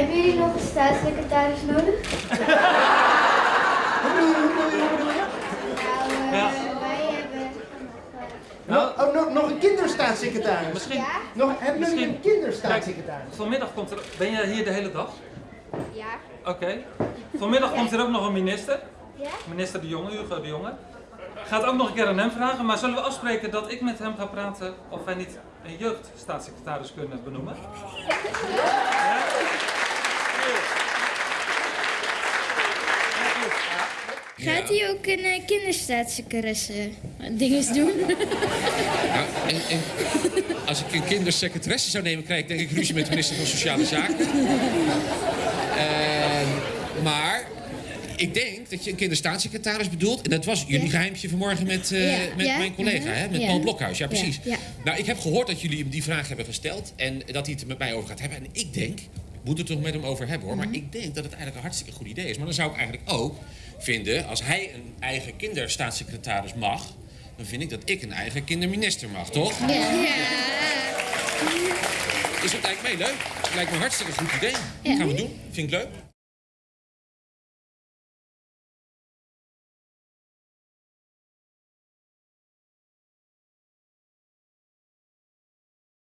Hebben jullie nog een staatssecretaris nodig? Hoe bedoel je, hoe bedoel je, hoe bedoel je? Nou, Ja. eh, wij hebben... Nou, Nog, oh, nog, nog een kinderstaatssecretaris. misschien, Nog, hebben jullie Misschien- een kinderstaatssecretaris? vanmiddag komt er... Ben jij hier de hele dag? Ja. Oké. Vanmiddag komt er ook nog een minister. Ja? Minister De Jonge, Hugo De Jonge. Gaat ook nog een keer aan hem vragen, maar zullen we afspreken dat ik met hem ga praten of wij niet een jeugdstaatssecretaris kunnen benoemen? Gaat hij ook een uh, kinderstaatssecretaresse dinges doen? Nou, en, en als ik een kindersecretaresse zou nemen, krijg ik denk ik ruzie met de minister van Sociale Zaken. Ehm, maar ik denk dat je een kinderstaatssecretaris bedoelt. En dat was jullie Ja. geheimtje vanmorgen met, eh, Ja. met Ja. mijn collega, Mhm. hè? met. Paul Blokhuis. Ja, precies. Nou, ik heb gehoord dat jullie hem die vraag hebben gesteld. En dat hij het er met mij over gaat hebben. En ik denk, moet het toch met hem over hebben hoor. Mhm. Maar ik denk dat het eigenlijk een hartstikke goed idee is. Maar dan zou ik eigenlijk ook vinden, als hij een eigen kinderstaatssecretaris mag. Dan vind ik dat ik een eigen kinderminister mag, toch? Ja. Dus dat lijkt mij leuk. Het lijkt me een hartstikke goed idee. Ja. Gaan we doen. Vind ik leuk.